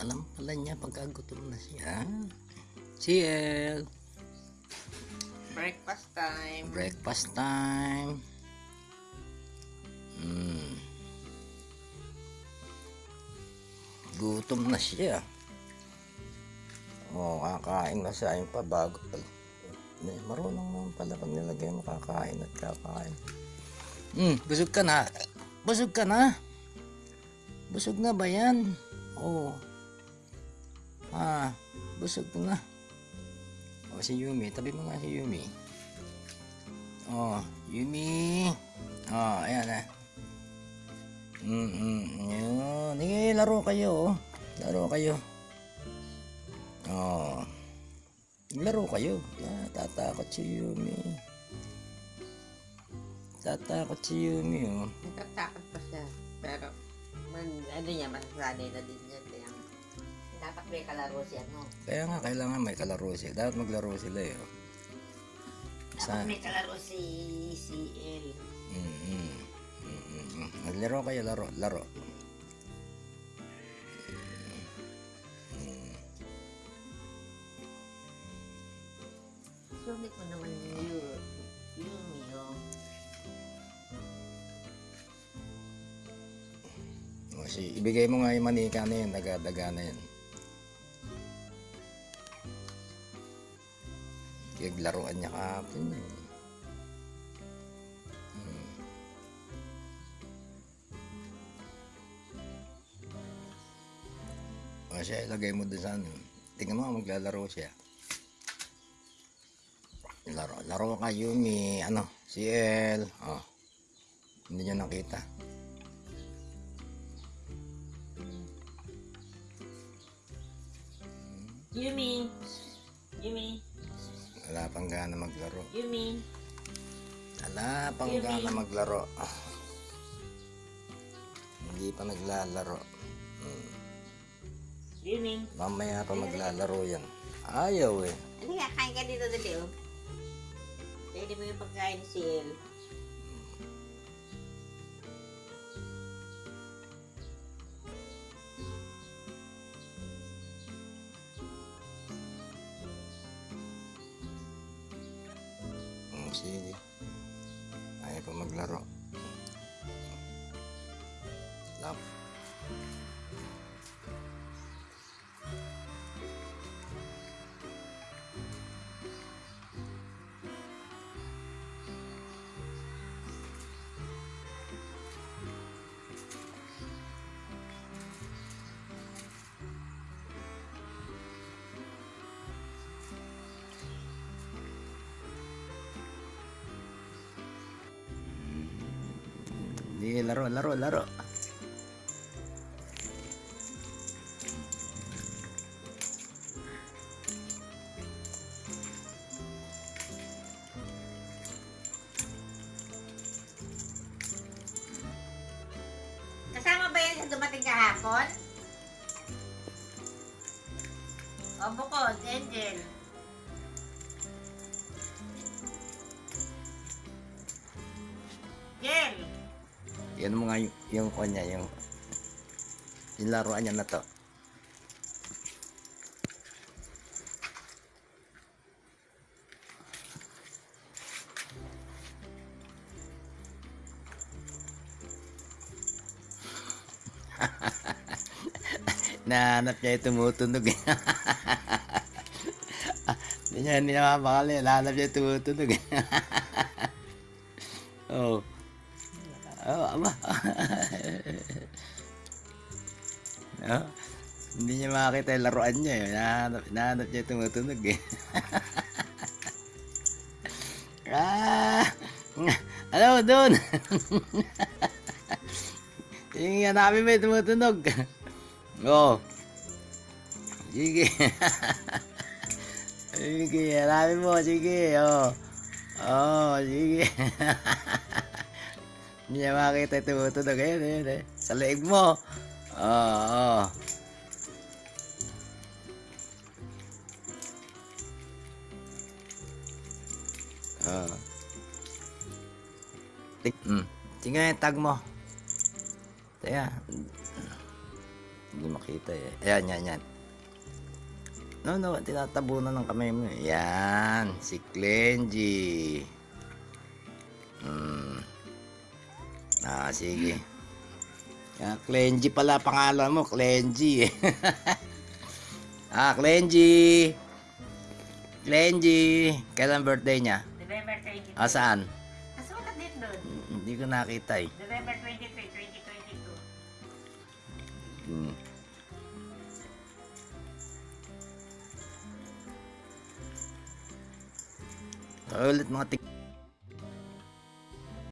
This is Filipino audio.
Alam pala niya pagkagutom na siya. CL. Breakfast time. Breakfast time. Mm. Gutom na siya. Oh, kakain na siya. Yung pa bago Marunong naman pala pag nilagay mo kakain at kakain. Hmm, busog ka na. Busog ka na. Busog na ba yan? Oo. Ah, busog na. O, si Yumi. Tabi mo nga si Yumi. Oh, Yumi. Oh, ayan na. Mm, mm, yun. Sige, laro kayo. oh. Laro kayo. Oh. Laro kayo. Ah, tatakot si Yumi. Tatakot si Yumi, oh. Natatakot pa siya. Pero, man, ano niya, masasanay na din yan. Kaya, dapat may kalaro siya, no? Kaya nga, kailangan may kalaro siya. Dapat maglaro sila, eh. oh. Sa, Dapat may kalaro si CL. mm, mm, mm, mm, mm. Maglaro kayo, laro, laro. Sumit mo naman yun. Yun, yun. O, si, ibigay mo nga yung manika na yun, daga-daga na yun. Naglaruan niya kahapon yun. Hmm. O siya, ilagay mo dun sa ano. Tingnan mo, maglalaro siya. Laro, laro ka Yumi, ano, si El. Oh. Hindi niya nakita. Yumi! Yumi! Wala pang gana maglaro. Yumi! Wala pang Yumi. gana maglaro. Ah. Hindi pa naglalaro. Hmm. Yumi! Mamaya pa maglalaro yan. Ayaw eh. Ano nga, kain ka dito dali, oh. Pwede mo yung pagkain ni CL. Hmm, sige. Ayaw pa Sige, laro, laro, laro. Kasama ba yan sa dumating kahapon? O bukod, Angel. Yan mo nga yung, kanya, yung, yung niya na to. Nahanap niya yung tumutunog. Hindi niya, hindi niya mapakali. Nahanap niya yung tumutunog. Ama. oh, hindi niya makakita yung laruan niya. Eh. Nahanap, nahanap niya tumutunog eh. ah! Ano doon? Yung hanapin mo yung tumutunog. Oh. Sige. sige, hanapin mo. Sige, oh. Oh, sige. Hindi niya makita yung tumutunog. Ayun, ayun, ayun. Sa leeg mo. Oo, oh, oh. Oh. Tik, mm. Tingnan yung tag mo. Teka. Hindi makita eh. Ayan, yan, yan. No, no, tinatabunan ng kamay mo. eh. Yan, si Clengy. Hmm. Ah, sige. Yan, Clengy pala pangalan mo, Clengy. ah, Clengy. Clengy. Kailan birthday niya? November 22. Ah, saan? Nasulat din doon. Hindi ko nakita eh. November 23, 2022. Hmm. So, ulit mga tik